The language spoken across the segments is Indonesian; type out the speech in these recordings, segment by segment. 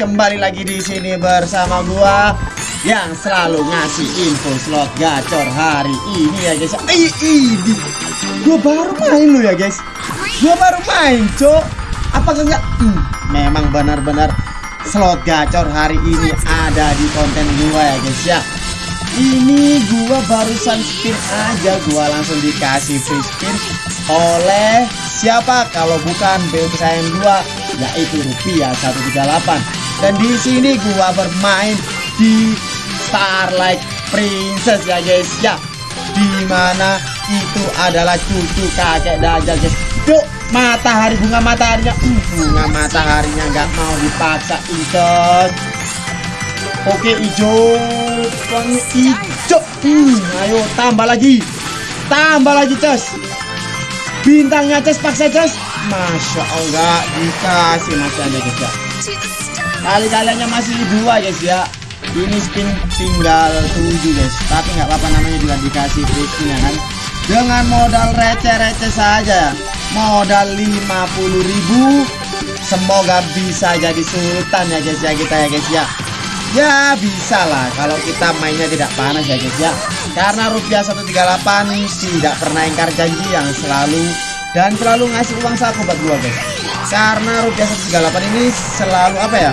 kembali lagi di sini bersama gua yang selalu ngasih info slot gacor hari ini ya guys. Ih, ini gua baru main lo ya guys. Gua baru main, Cok. Apa enggak? Hmm, memang benar-benar slot gacor hari ini ada di konten gua ya guys ya. Ini gua barusan spin aja, gua langsung dikasih free spin oleh siapa kalau bukan BUMSM 2 yaitu rupiah 138 dan di sini gua bermain di Starlight Princess ya guys. Ya di mana itu adalah cucu kakek Dajjal guys. Yuk matahari bunga mataharinya. Uh, bunga mataharinya nggak mau dipaksa incos oke hijau. Wangi hijau. Hmm, ayo tambah lagi. Tambah lagi cos bintangnya cos paksa cos masya allah dikasih masih ada guys kali kaliannya masih dua guys ya. Ini spin tinggal tujuh guys tapi nggak apa-apa namanya juga dikasih free ya kan? Dengan modal receh-receh saja. Modal 50.000 semoga bisa jadi sultan ya guys ya kita ya guys ya. Ya bisa lah kalau kita mainnya tidak panas ya guys ya. Karena rupiah 138 tidak pernah ingkar janji yang selalu dan selalu ngasih uang saku buat gua guys karena rupiah 138 ini selalu apa ya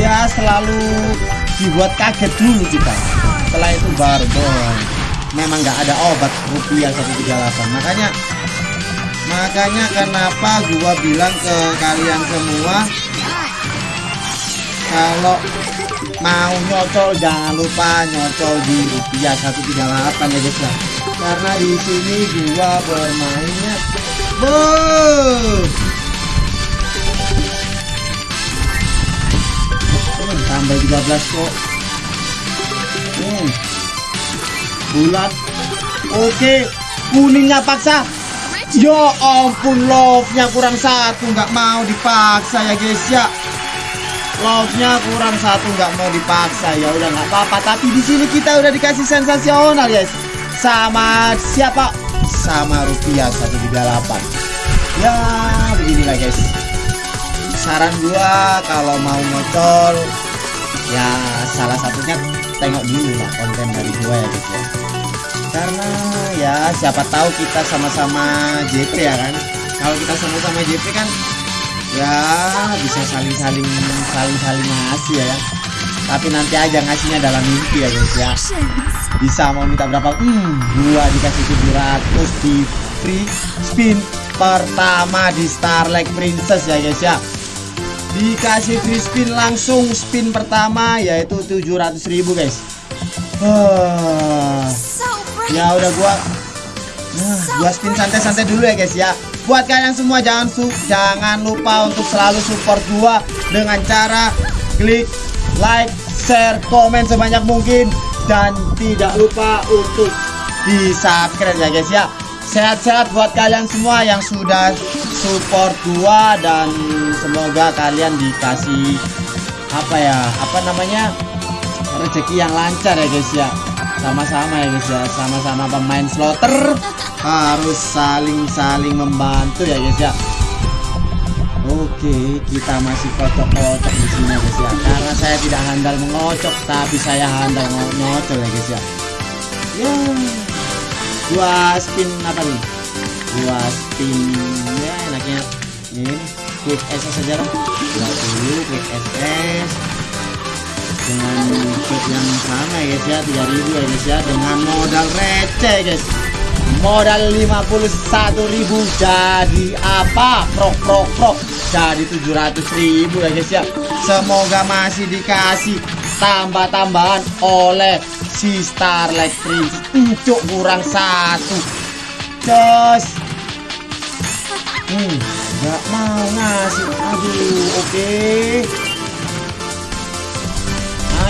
ya selalu dibuat kaget dulu kita setelah itu baru boy memang nggak ada obat rupiah 138 makanya makanya kenapa gua bilang ke kalian semua kalau mau nyocol jangan lupa nyocol di rupiah 138 ya guys karena di sini gua bermainnya Boom. 13 kok. Hmm. bulat. Oke kuningnya paksa. Ya ampun love-nya kurang satu nggak mau dipaksa ya guys ya. Love-nya kurang satu nggak mau dipaksa. Ya udah nggak apa-apa. Tapi di sini kita udah dikasih sensasional guys. Sama siapa? Sama rupiah 138 ya beginilah guys. Saran gua kalau mau ngocol ya salah satunya tengok dulu lah konten dari gua ya guys ya. Karena ya siapa tahu kita sama-sama JP ya kan? Kalau kita sama-sama JP kan ya bisa saling-saling saling-saling ngasih ya. Tapi nanti aja ngasihnya dalam mimpi ya guys ya. Bisa mau minta berapa? Hmm gua dikasih 700 di free spin pertama di Starlight Princess ya guys ya dikasih free spin langsung spin pertama yaitu 700.000 guys. Uh, ya udah gua nah, gua spin santai-santai dulu ya guys ya. Buat kalian semua jangan su jangan lupa untuk selalu support gua dengan cara klik like share komen sebanyak mungkin. Dan tidak lupa untuk di subscribe ya guys ya. Sehat-sehat buat kalian semua yang sudah support gua dan semoga kalian dikasih apa ya apa namanya rezeki yang lancar ya guys ya. Sama-sama ya guys ya sama-sama pemain slotter harus saling-saling membantu ya guys ya. Oke kita masih kocok-kocok di sini guys ya. Karena saya tidak handal mengocok tapi saya handal ngocok ya guys ya. Ya dua spin apa nih? Dua spin ya enaknya ini quick SS saja lah. Dua dulu quick SS dengan quick yang sama ya guys ya 3000 ya guys ya dengan modal receh guys. Modal 51.000 jadi apa? Prok prok prok. Jadi 700.000 ya guys ya. Semoga masih dikasih tambah-tambahan oleh si Starlight Prince. Ucuk kurang satu. Cos hmm nggak mau ngasih aduh oke okay.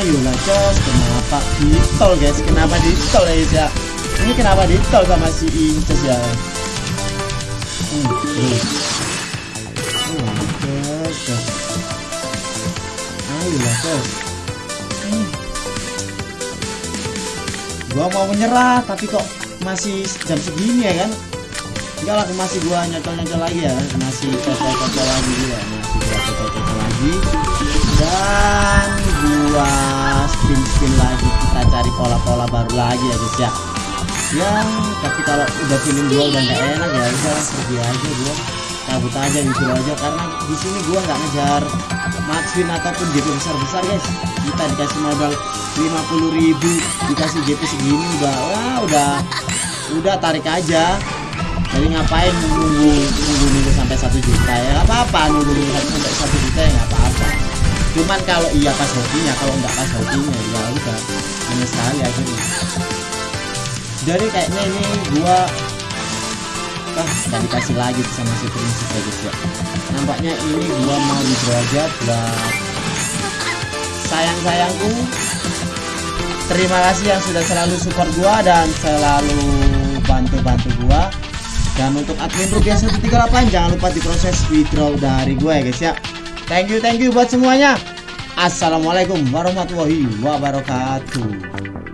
ayolah cos kenapa ditol guys kenapa ditol guys ya ini kenapa ditol sama si Inces ya hmm, hmm. Cos, cos. ayolah cos hmm. gua mau menyerah tapi kok masih jam segini ya kan enggak lah masih gua nyocol-nyocol lagi ya. Masih cocol-cocol lagi nah kasih gua cocok lagi. Dan gua spin spin lagi. Kita cari pola-pola baru lagi ya guys ya. Ya tapi kalau udah feeling gua udah nggak enak ya udah pergi aja gua. Cabut aja gitu aja. Karena di sini gua nggak ngejar max win ataupun GP besar-besar guys. Kita dikasih modal 50.000 dikasih GP segini udah wah udah udah tarik aja jadi ngapain nunggu nunggu nunggu sampai satu juta? Ya nggak apa-apa nunggu nunggu sampai satu juta ya nggak apa-apa. Cuman kalau iya pas hokinya kalau nggak pas hokinya ya udah hanya sekali akhirnya. Jadi kayaknya ini gua ah nggak dikasih lagi sama si prinsip ya guys ya. Nampaknya ini gua mau withdraw aja buat sayang-sayangku. Terima kasih yang sudah selalu support gua dan selalu bantu-bantu gua dan untuk admin rupiah 138 jangan lupa diproses withdraw dari gue ya guys ya. Thank you thank you buat semuanya. Assalamualaikum warahmatullahi wabarakatuh